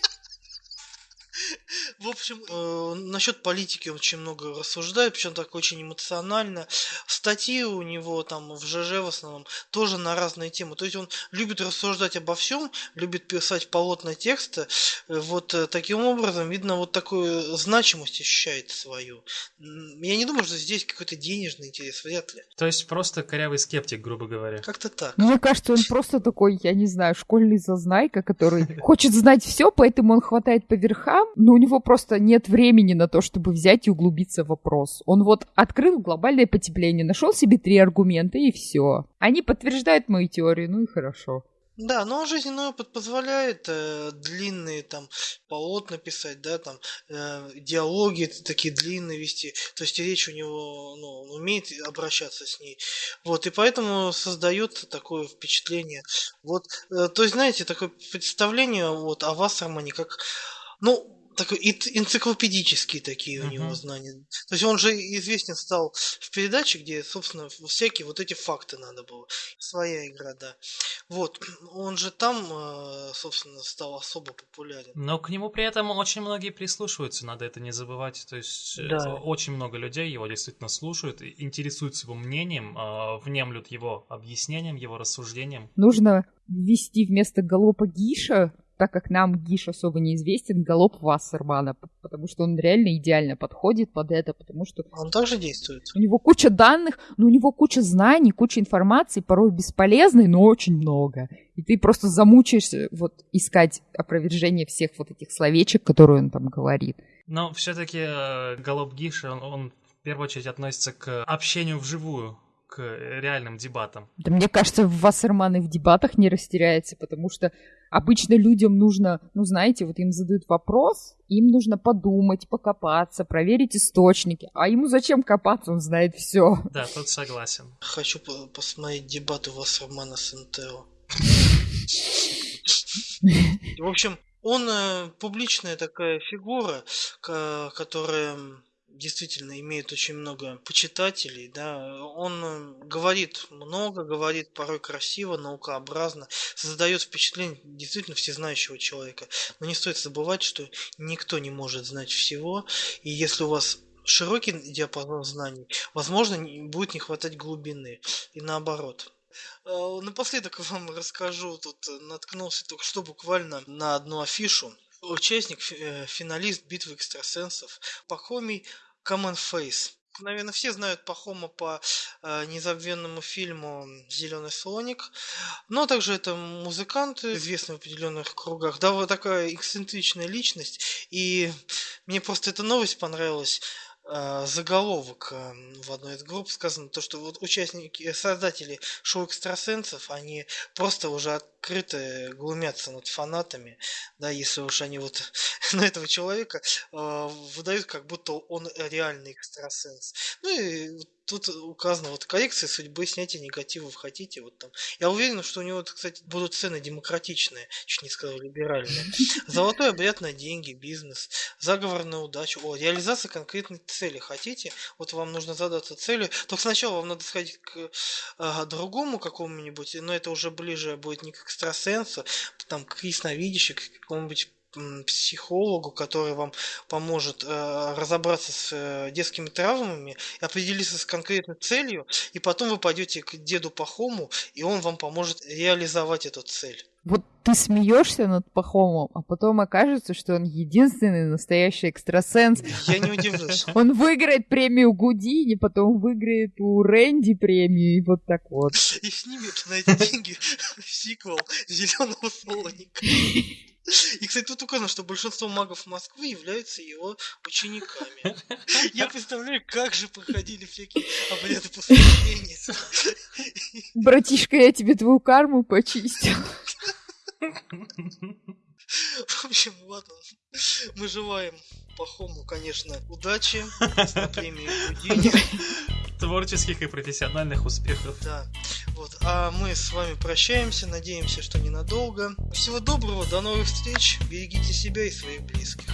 В общем, э, насчет политики очень много рассуждает, причем так очень эмоционально. Статьи у него там в ЖЖ в основном тоже на разные темы. То есть он любит рассуждать обо всем, любит писать полотна текста. Вот э, таким образом, видно, вот такую значимость ощущает свою. Я не думаю, что здесь какой-то денежный интерес, вряд ли. То есть просто корявый скептик, грубо говоря. Как-то так. Ну, мне кажется, он просто такой, я не знаю, школьный зазнайка, который хочет знать все, поэтому он хватает по верхам, но у него просто нет времени на то, чтобы взять и углубиться в вопрос. Он вот открыл глобальное потепление, нашел себе три аргумента и все. Они подтверждают мою теорию, ну и хорошо. Да, но жизненный опыт позволяет э, длинные там полотна писать, да, там э, диалоги такие длинные вести. То есть речь у него, ну, он умеет обращаться с ней. Вот, и поэтому создает такое впечатление. Вот, э, то есть, знаете, такое представление вот о Вассермане как, ну, такой энциклопедические такие uh-huh. у него знания. То есть он же известен стал в передаче, где, собственно, всякие вот эти факты надо было. Своя игра, да. Вот. Он же там, э, собственно, стал особо популярен. Но к нему при этом очень многие прислушиваются, надо это не забывать. То есть э, да. очень много людей его действительно слушают, интересуются его мнением, э, внемлют его объяснением, его рассуждением. Нужно ввести вместо галопа Гиша так как нам Гиш особо неизвестен, галоп Вассермана, потому что он реально идеально подходит под это, потому что... Он также действует. У него куча данных, но у него куча знаний, куча информации, порой бесполезной, но очень много. И ты просто замучаешься вот искать опровержение всех вот этих словечек, которые он там говорит. Но все-таки э, галоп Гиша, он, он в первую очередь относится к общению вживую к реальным дебатам. Да мне кажется, Вассерман и в дебатах не растеряется, потому что обычно людям нужно, ну знаете, вот им задают вопрос, им нужно подумать, покопаться, проверить источники. А ему зачем копаться, он знает все. Да, тут согласен. Хочу посмотреть дебаты Вассермана с НТО. В общем, он э, публичная такая фигура, которая действительно имеет очень много почитателей, да, он э, говорит много, говорит порой красиво, наукообразно, создает впечатление действительно всезнающего человека. Но не стоит забывать, что никто не может знать всего, и если у вас широкий диапазон знаний, возможно, будет не хватать глубины, и наоборот. Э, напоследок вам расскажу, тут наткнулся только что буквально на одну афишу. Участник, э, финалист битвы экстрасенсов Пахомий Common Face. Наверное, все знают Пахома по э, незабвенному фильму «Зеленый слоник». Но также это музыкант, известный в определенных кругах. Да, вот такая эксцентричная личность. И мне просто эта новость понравилась. Э, заголовок э, в одной из групп сказано, то, что вот участники, создатели шоу экстрасенсов, они просто уже открыто глумятся над фанатами, да, если уж они вот на этого человека э, выдают, как будто он реальный экстрасенс. Ну и тут указано вот коррекция судьбы, снятие негативов хотите, вот там. Я уверен, что у него, кстати, будут цены демократичные, чуть не сказал либеральные. Золотой обряд на деньги, бизнес, заговор на удачу, о, реализация конкретной цели хотите, вот вам нужно задаться целью, только сначала вам надо сходить к а, другому какому-нибудь, но это уже ближе будет не к экстрасенсу, там, к ясновидящему, к какому-нибудь психологу, который вам поможет э, разобраться с э, детскими травмами, определиться с конкретной целью, и потом вы пойдете к деду Пахому, и он вам поможет реализовать эту цель. Вот ты смеешься над Пахомом, а потом окажется, что он единственный настоящий экстрасенс. Я не удивлюсь. Он выиграет премию Гудини, потом выиграет у Рэнди премию, и вот так вот. И снимет на эти деньги сиквел Зеленого слоника. И, кстати, тут указано, что большинство магов Москвы являются его учениками. Я представляю, как же проходили всякие обряды посвящения. Братишка, я тебе твою карму почистил. В общем, ладно. Мы желаем Пахому, конечно, удачи на премии. Творческих и профессиональных успехов. Да. Вот. А мы с вами прощаемся, надеемся, что ненадолго. Всего доброго, до новых встреч, берегите себя и своих близких.